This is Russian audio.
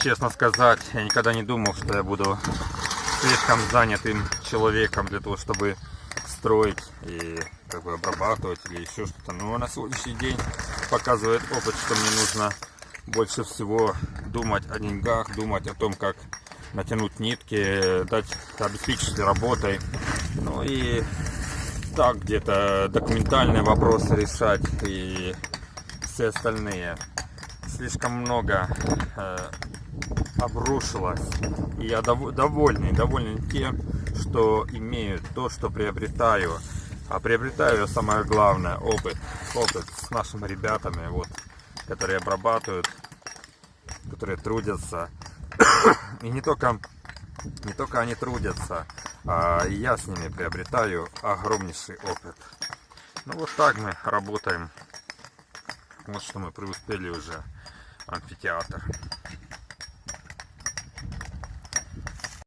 честно сказать, я никогда не думал, что я буду слишком занятым человеком для того, чтобы строить и как бы обрабатывать или еще что-то. Но на сегодняшний день показывает опыт, что мне нужно больше всего думать о деньгах, думать о том, как натянуть нитки, дать обеспечить работой. Ну и так где-то документальные вопросы решать и все остальные. Слишком много э, обрушилось. И я дов довольный, доволен тем, что имею то, что приобретаю. А приобретаю самое главное опыт. Опыт с нашими ребятами, вот, которые обрабатывают, которые трудятся. И не только, не только они трудятся, а я с ними приобретаю огромнейший опыт. Ну вот так мы работаем. Вот что мы преуспели уже амфитеатр.